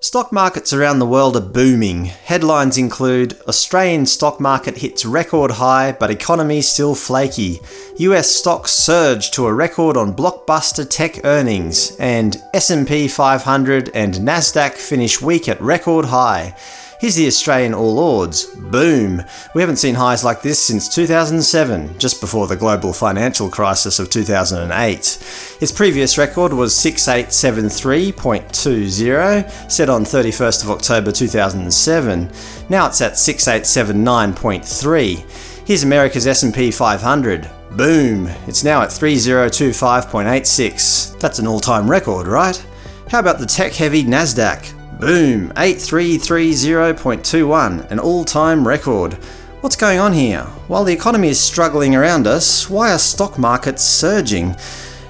Stock markets around the world are booming. Headlines include Australian stock market hits record high but economy still flaky. US stocks surge to a record on blockbuster tech earnings and S&P 500 and Nasdaq finish week at record high. Here's the Australian All Ords. Boom! We haven't seen highs like this since 2007, just before the global financial crisis of 2008. Its previous record was 6873.20, set on 31st of October 2007. Now it's at 6879.3. Here's America's S&P 500. Boom! It's now at 3025.86. That's an all-time record, right? How about the tech-heavy Nasdaq? Boom! 8330.21, an all-time record. What's going on here? While the economy is struggling around us, why are stock markets surging?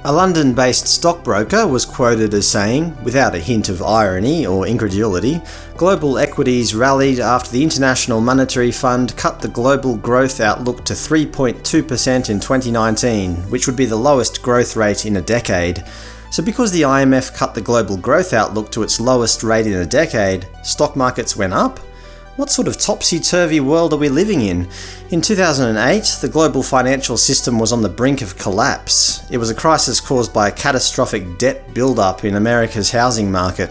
A London-based stockbroker was quoted as saying, without a hint of irony or incredulity, global equities rallied after the International Monetary Fund cut the global growth outlook to 3.2% in 2019, which would be the lowest growth rate in a decade. So because the IMF cut the global growth outlook to its lowest rate in a decade, stock markets went up? What sort of topsy-turvy world are we living in? In 2008, the global financial system was on the brink of collapse. It was a crisis caused by a catastrophic debt build-up in America's housing market.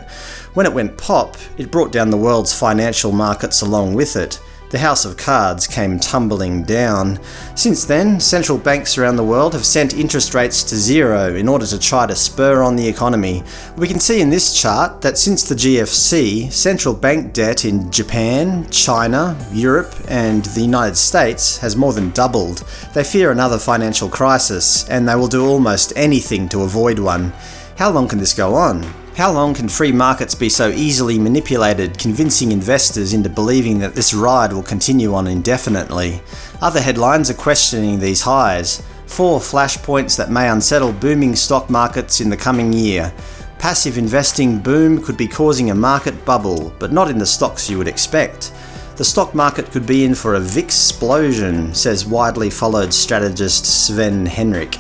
When it went pop, it brought down the world's financial markets along with it the House of Cards came tumbling down. Since then, central banks around the world have sent interest rates to zero in order to try to spur on the economy. We can see in this chart that since the GFC, central bank debt in Japan, China, Europe and the United States has more than doubled. They fear another financial crisis, and they will do almost anything to avoid one. How long can this go on? How long can free markets be so easily manipulated, convincing investors into believing that this ride will continue on indefinitely? Other headlines are questioning these highs. Four flashpoints that may unsettle booming stock markets in the coming year. Passive investing boom could be causing a market bubble, but not in the stocks you would expect. The stock market could be in for a VIX explosion, says widely followed strategist Sven Henrich.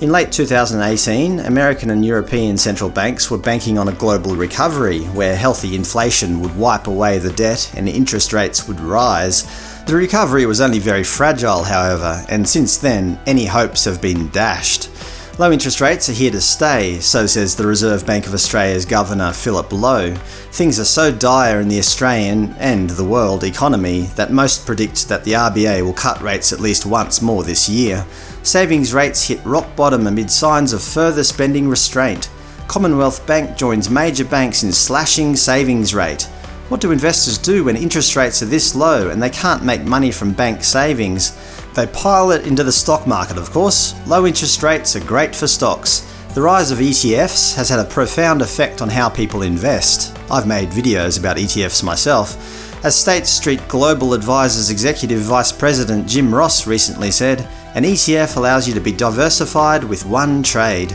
In late 2018, American and European central banks were banking on a global recovery, where healthy inflation would wipe away the debt and interest rates would rise. The recovery was only very fragile, however, and since then, any hopes have been dashed. Low interest rates are here to stay, so says the Reserve Bank of Australia's Governor Philip Lowe. Things are so dire in the Australian and the world economy that most predict that the RBA will cut rates at least once more this year. Savings rates hit rock bottom amid signs of further spending restraint. Commonwealth Bank joins major banks in slashing savings rate. What do investors do when interest rates are this low and they can't make money from bank savings? They pile it into the stock market, of course. Low interest rates are great for stocks. The rise of ETFs has had a profound effect on how people invest. I've made videos about ETFs myself. As State Street Global Advisors Executive Vice President Jim Ross recently said, an ETF allows you to be diversified with one trade.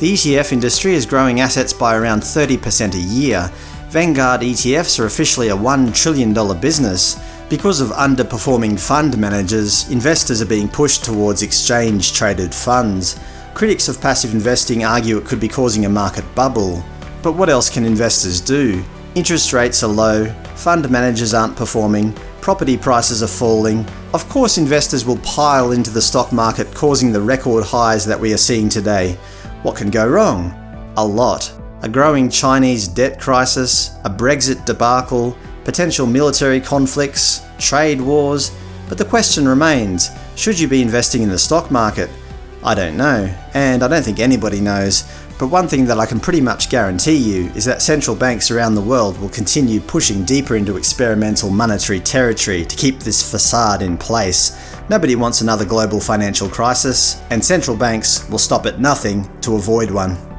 The ETF industry is growing assets by around 30% a year. Vanguard ETFs are officially a $1 trillion business. Because of underperforming fund managers, investors are being pushed towards exchange-traded funds. Critics of passive investing argue it could be causing a market bubble. But what else can investors do? Interest rates are low, fund managers aren't performing, property prices are falling. Of course investors will pile into the stock market causing the record highs that we are seeing today. What can go wrong? A lot. A growing Chinese debt crisis, a Brexit debacle, potential military conflicts, trade wars, but the question remains, should you be investing in the stock market? I don't know, and I don't think anybody knows, but one thing that I can pretty much guarantee you is that central banks around the world will continue pushing deeper into experimental monetary territory to keep this facade in place. Nobody wants another global financial crisis, and central banks will stop at nothing to avoid one.